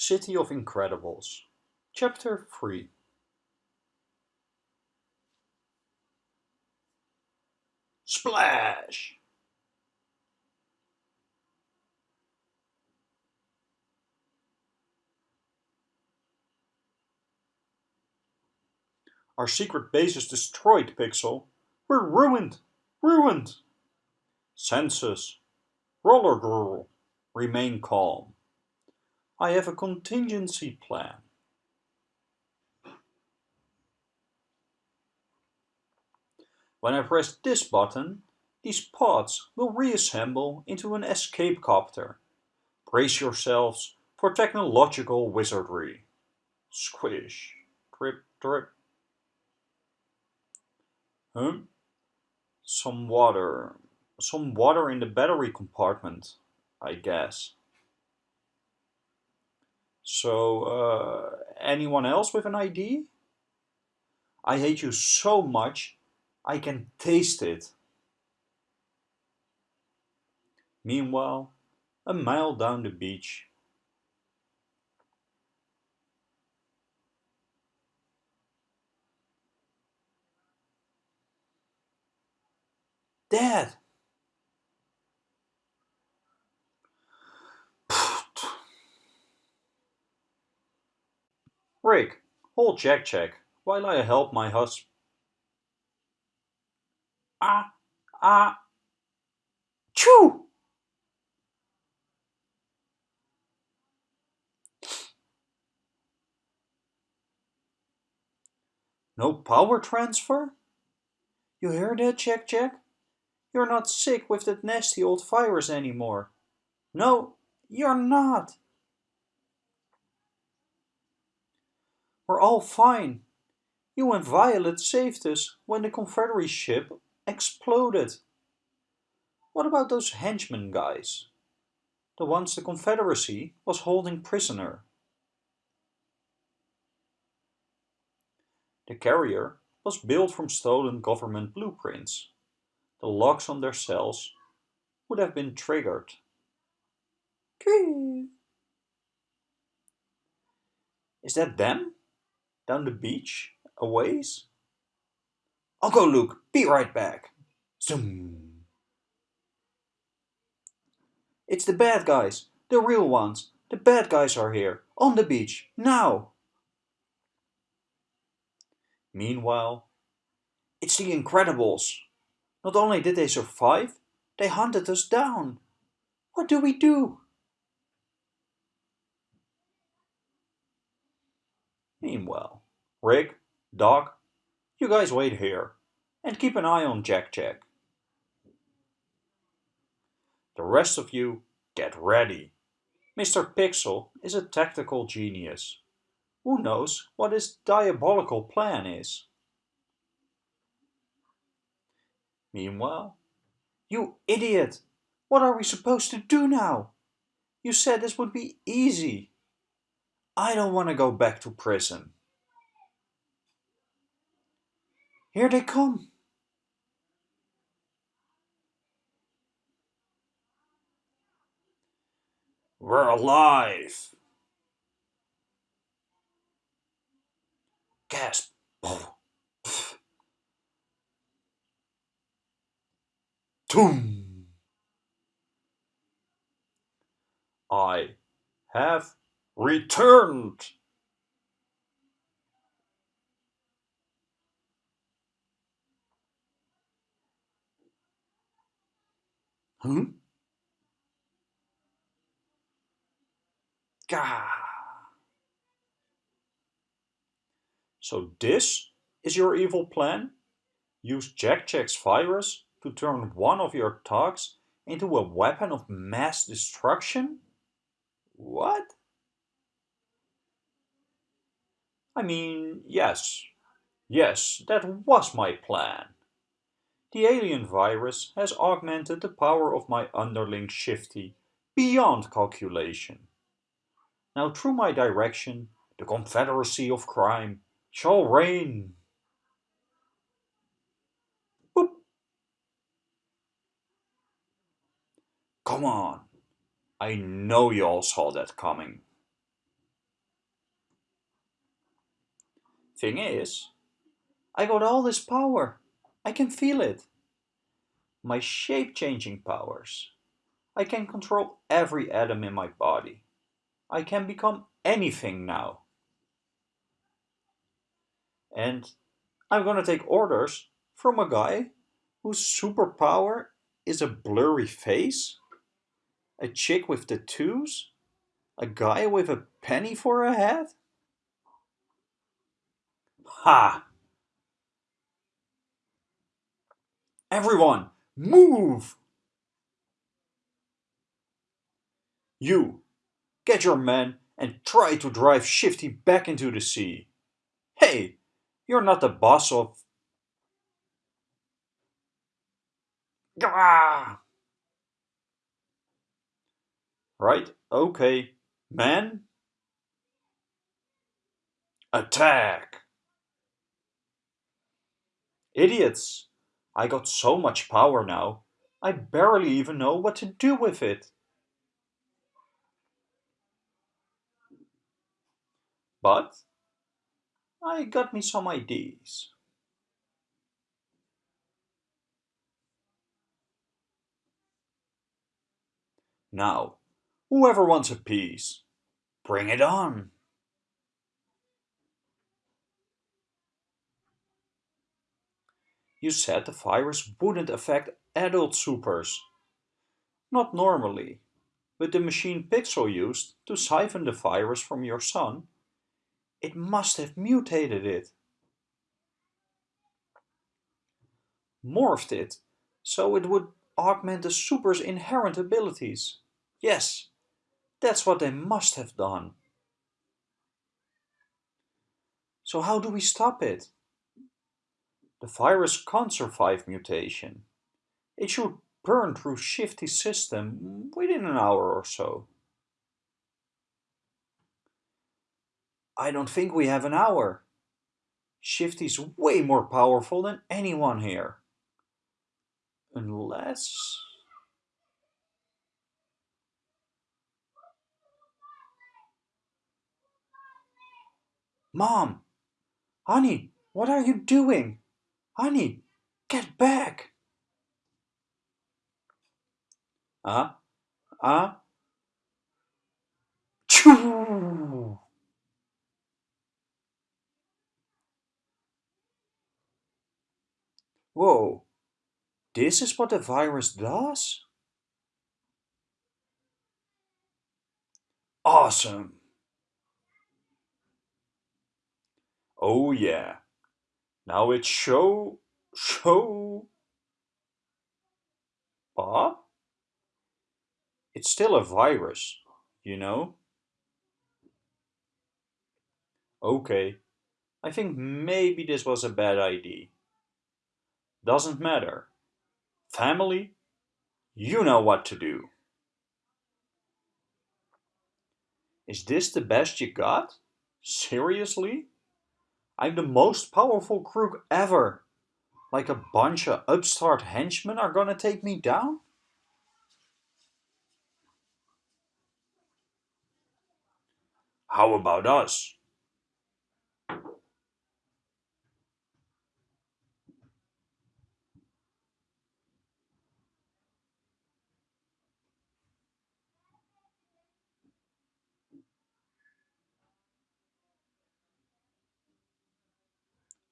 City of Incredibles, Chapter 3 Splash! Our secret base is destroyed, Pixel. We're ruined! Ruined! Census. Roller Girl. Remain calm. I have a contingency plan. When I press this button, these pods will reassemble into an escape copter. Brace yourselves for technological wizardry. Squish. Drip, drip. Huh? Some water. Some water in the battery compartment, I guess. So, uh, anyone else with an ID? I hate you so much, I can taste it. Meanwhile, a mile down the beach, Dad! Rick, hold Jack Jack while I help my husband. Ah, ah, choo! No power transfer? You hear that, Jack Jack? You're not sick with that nasty old virus anymore. No, you're not. We're all fine. You and Violet saved us when the Confederate ship exploded. What about those henchmen guys? The ones the Confederacy was holding prisoner. The carrier was built from stolen government blueprints the locks on their cells would have been triggered. Is that them? Down the beach, a ways? I'll go look, be right back. Zoom. It's the bad guys, the real ones. The bad guys are here, on the beach, now. Meanwhile, it's the Incredibles. Not only did they survive, they hunted us down. What do we do? Rick, Doc, you guys wait here and keep an eye on Jack Jack. The rest of you, get ready. Mr. Pixel is a tactical genius. Who knows what his diabolical plan is? Meanwhile, you idiot! What are we supposed to do now? You said this would be easy. I don't want to go back to prison. Here they come. We're alive. Gasp. Toom! I have returned. Hmm? Gah. So this is your evil plan? Use Jack Jack's virus to turn one of your thugs into a weapon of mass destruction? What? I mean, yes. Yes, that was my plan the alien virus has augmented the power of my underling Shifty beyond calculation. Now through my direction, the confederacy of crime shall reign. Boop. Come on, I know you all saw that coming. Thing is, I got all this power I can feel it. My shape-changing powers. I can control every atom in my body. I can become anything now. And I'm gonna take orders from a guy whose superpower is a blurry face, a chick with tattoos, a guy with a penny for a head? Ha! Everyone, move! You, get your men and try to drive Shifty back into the sea. Hey, you're not the boss of... Gah! Right, okay. Men? Attack! Idiots! I got so much power now, I barely even know what to do with it. But I got me some ideas. Now, whoever wants a piece, bring it on. You said the virus wouldn't affect adult supers. Not normally, but the machine Pixel used to siphon the virus from your son, it must have mutated it. Morphed it, so it would augment the super's inherent abilities. Yes, that's what they must have done. So how do we stop it? The virus can't survive mutation. It should burn through Shifty's system within an hour or so. I don't think we have an hour. Shifty's way more powerful than anyone here. Unless... Mom! Honey, what are you doing? Honey, get back! Ah, ah. Choo! Whoa, this is what the virus does? Awesome! Oh yeah, now it's show, show... Bob? It's still a virus, you know? Okay, I think maybe this was a bad idea. Doesn't matter. Family, you know what to do. Is this the best you got? Seriously? I'm the most powerful crook ever. Like a bunch of upstart henchmen are gonna take me down? How about us?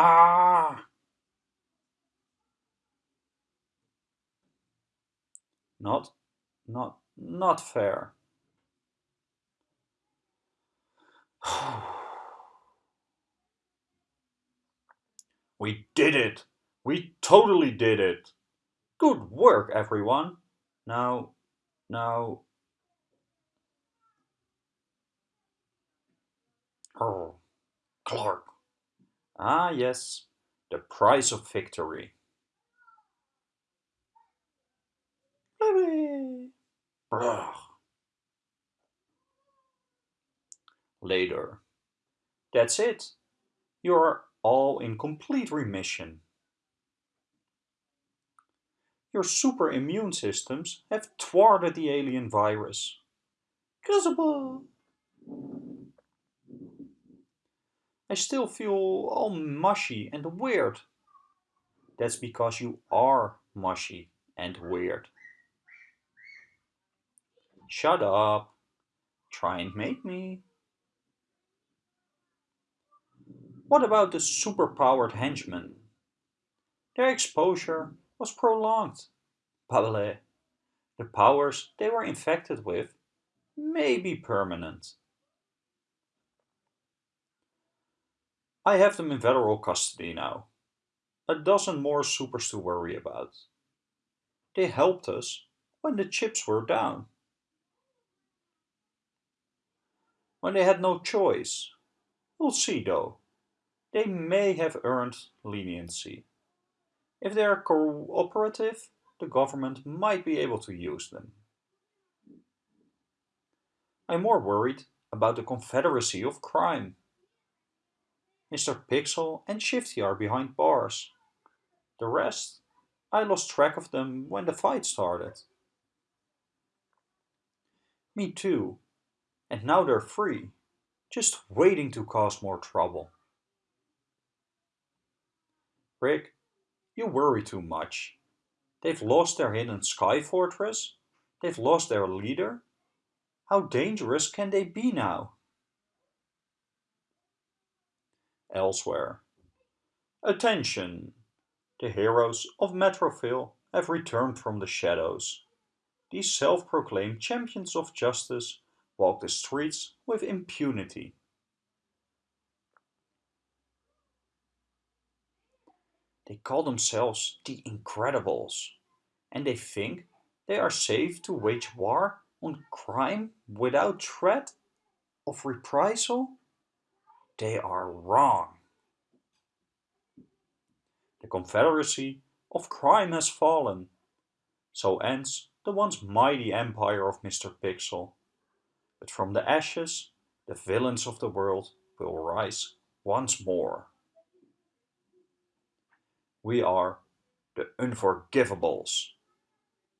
Ah! Not, not, not fair. we did it! We totally did it! Good work, everyone! Now, now... Oh, Clark. Ah, yes, the price of victory. Later. That's it. You're all in complete remission. Your super immune systems have thwarted the alien virus. Kazaba! I still feel all mushy and weird. That's because you are mushy and weird. Shut up. Try and make me. What about the superpowered henchmen? Their exposure was prolonged. Babele. The powers they were infected with may be permanent. I have them in federal custody now. A dozen more supers to worry about. They helped us when the chips were down. When they had no choice. We'll see though. They may have earned leniency. If they are cooperative, the government might be able to use them. I'm more worried about the confederacy of crime. Mr. Pixel and Shifty are behind bars. The rest, I lost track of them when the fight started. Me too. And now they're free, just waiting to cause more trouble. Rick, you worry too much. They've lost their hidden sky fortress. They've lost their leader. How dangerous can they be now? Elsewhere. Attention! The heroes of Metroville have returned from the shadows. These self-proclaimed champions of justice walk the streets with impunity. They call themselves the Incredibles, and they think they are safe to wage war on crime without threat of reprisal? They are wrong. The confederacy of crime has fallen. So ends the once mighty empire of Mr. Pixel. But from the ashes, the villains of the world will rise once more. We are the Unforgivables,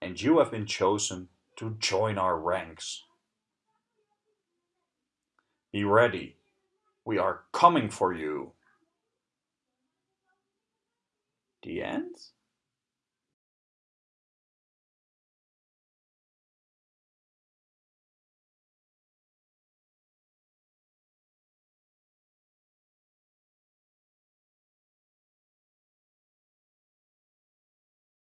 and you have been chosen to join our ranks. Be ready, we are coming for you. The end?